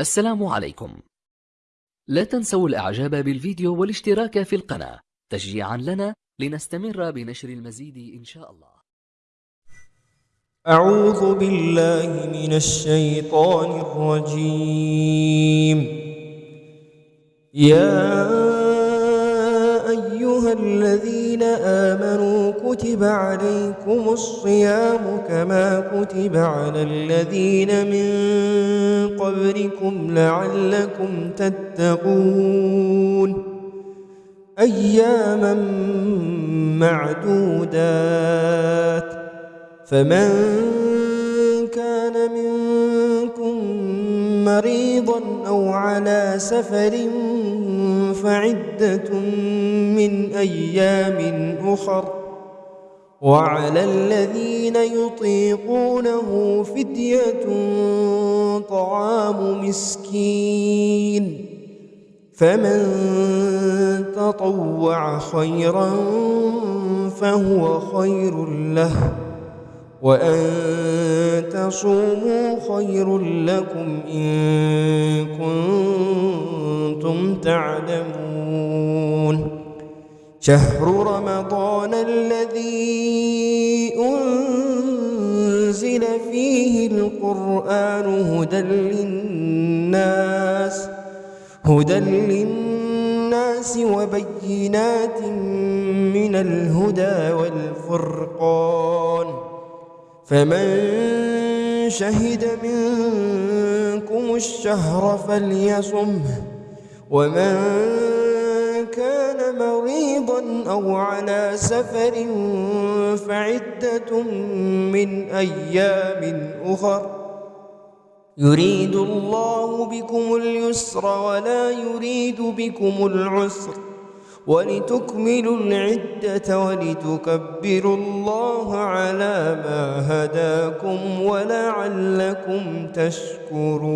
السلام عليكم. لا تنسوا الإعجاب بالفيديو والاشتراك في القناة تشجيعا لنا لنستمر بنشر المزيد إن شاء الله. أعوذ بالله من الشيطان الرجيم. يا الذين آمنوا كتب عليكم الصيام كما كتب على الذين من قبلكم لعلكم تتقون. أياما معدودات. فمن كان منكم مريضا أو على سفر فعدة من أيام أخر. وعلى الذين يطيقونه فدية طعام مسكين. فمن تطوع خيرا فهو خير له وأن تصوموا خير لكم إن كنتم تعلمون. شهر رمضان الذي أنزل فيه القرآن هدى للناس هدى للناس وبينات من الهدى والفرقان. فمن شهد منكم الشهر فليصمه. ومن كان مريضا أو على سفر فعدة من أيام أخر. يريد الله بكم اليسر ولا يريد بكم العسر. ولتكملوا العدة ولتكبروا الله على ما هداكم ولعلكم تشكرون.